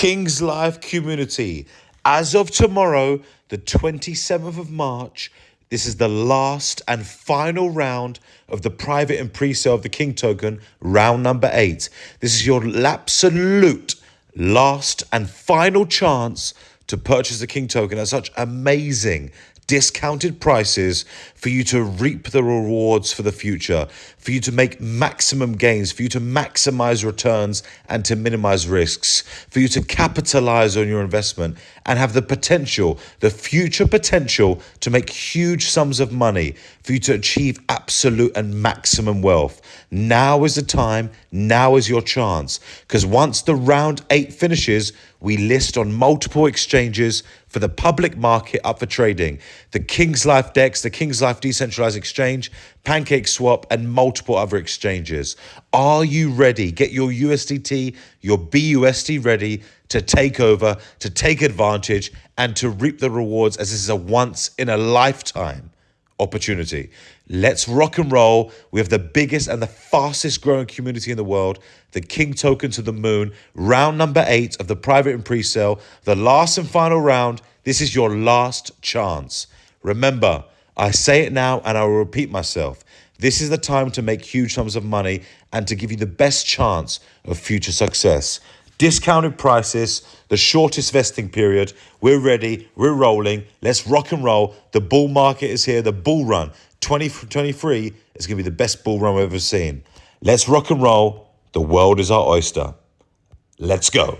King's Life community. As of tomorrow, the 27th of March, this is the last and final round of the private and pre-sale of the King token, round number eight. This is your absolute last and final chance to purchase the King token at such amazing discounted prices for you to reap the rewards for the future, for you to make maximum gains, for you to maximize returns and to minimize risks, for you to capitalize on your investment and have the potential, the future potential to make huge sums of money, for you to achieve absolute and maximum wealth. Now is the time, now is your chance. Because once the round eight finishes, we list on multiple exchanges for the public market up for trading. The King's Life DEX, the King's Life Decentralized Exchange, Pancake Swap, and multiple other exchanges. Are you ready? Get your USDT, your BUSD ready to take over, to take advantage, and to reap the rewards as this is a once in a lifetime opportunity. Let's rock and roll. We have the biggest and the fastest growing community in the world. The King token to the moon. Round number eight of the private and pre-sale. The last and final round. This is your last chance. Remember, I say it now and I will repeat myself. This is the time to make huge sums of money and to give you the best chance of future success discounted prices, the shortest vesting period. We're ready, we're rolling. Let's rock and roll. The bull market is here, the bull run. 2023 is going to be the best bull run we've ever seen. Let's rock and roll. The world is our oyster. Let's go.